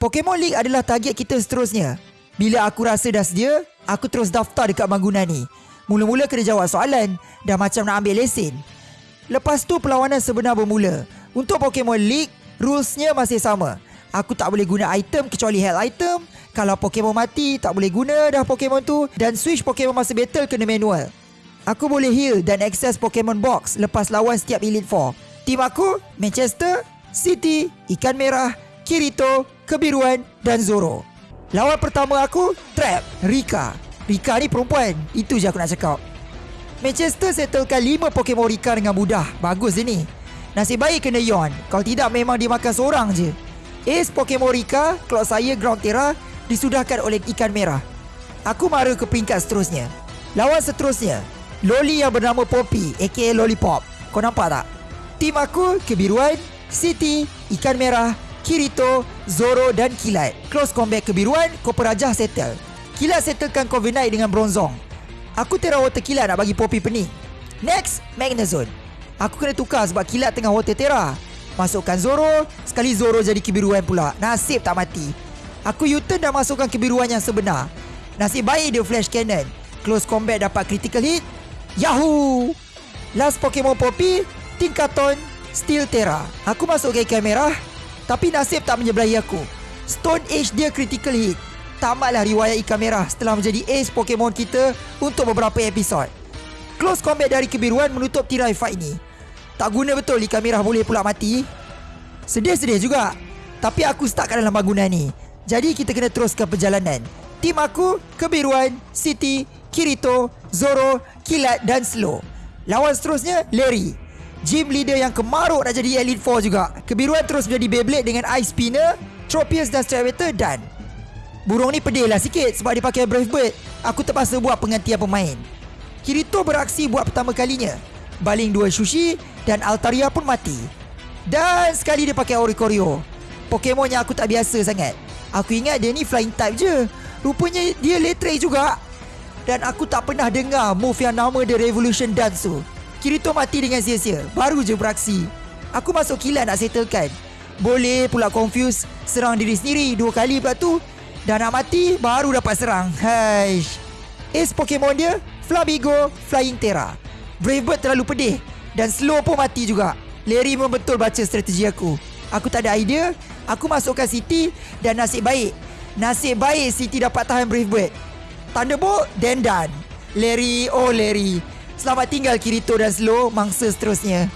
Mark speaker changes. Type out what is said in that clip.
Speaker 1: Pokemon League adalah target kita seterusnya. Bila aku rasa dah sedia, aku terus daftar dekat bangunan ni. Mula-mula kena jawab soalan, dah macam nak ambil lesen. Lepas tu perlawanan sebenar bermula. Untuk Pokemon League, rulesnya masih sama. Aku tak boleh guna item kecuali health item. Kalau Pokemon mati, tak boleh guna dah Pokemon tu. Dan switch Pokemon masa battle kena manual. Aku boleh heal dan access Pokemon Box lepas lawan setiap Elite Four. Tim aku, Manchester, City, Ikan Merah, Kirito, Kebiruan dan Zoro. Lawan pertama aku, Trap, Rika. Rika ni perempuan, itu je aku nak cakap. Manchester settlekan 5 Pokemon Rika dengan mudah. Bagus dia ni. Nasib baik kena Yon. Kalau tidak memang dia makan seorang je. Ace Pokemon Rika, Cloud saya Ground Terra disudahkan oleh Ikan Merah. Aku mara ke peringkat seterusnya. Lawan seterusnya, Loli yang bernama Poppy aka Lollipop. Kau nampak tak? Tim aku kebiruan, City, Ikan Merah, Kirito, Zoro dan Kilat. Close combat kebiruan, Copper Raja settle. Kilat settlekan Covenite dengan Bronzong. Aku Terra Water Kilat nak bagi Poppy pening. Next, Magnezone. Aku kena tukar sebab Kilat tengah Water Terra. Masukkan Zoro, sekali Zoro jadi kebiruan pula. Nasib tak mati. Aku U-turn dah masukkan kebiruan yang sebenar. Nasib baik dia Flash Cannon. Close combat dapat critical hit. Yahoo! Last Pokemon Poppy, Tinkaton, Steel Terra. Aku masuk ke ikan merah, tapi nasib tak menyebelahi aku. Stone Age dia critical hit. Tamatlah riwayat ikan merah setelah menjadi ace Pokemon kita untuk beberapa episod. Close combat dari kebiruan menutup tirai fight ni. Tak guna betul ikan merah boleh pula mati. Sedih-sedih juga. Tapi aku stuck kat dalam bangunan ni. Jadi kita kena teruskan perjalanan. Tim aku, Kebiruan, City, Kirito, Zoro, Kilat dan Slow. Lawan seterusnya, Larry. Gym leader yang kemaruk nak jadi Elite Four juga. Kebiruan terus menjadi Beyblade dengan Ice Spinner, Tropius dan Stravator dan... Burung ni pedih lah sikit sebab dia pakai Brave Bird. Aku terpaksa buat penggantian pemain. Kirito beraksi buat pertama kalinya. Baling dua sushi dan Altaria pun mati. Dan sekali dia pakai Oricorio. Pokemon yang aku tak biasa sangat. Aku ingat dia ni flying type je. Rupanya dia letray juga. Dan aku tak pernah dengar move yang nama The Revolution Dance tu. Kirito mati dengan sia-sia. Baru je beraksi. Aku masuk kilat nak settlekan. Boleh pula confuse serang diri sendiri dua kali pula tu. Dan nak mati baru dapat serang. Haish. Ace Pokemon dia, Flabigo, Flying Terra. Brave Bird terlalu pedih. Dan slow pun mati juga. Larry memang betul baca strategi aku. Aku tak ada idea. Aku masukkan City dan nasib baik. Nasib baik City dapat tahan Brave Bird. Thunderbolt, then done. Larry, oh Larry. Selamat tinggal Kirito dan Slow, mangsa seterusnya.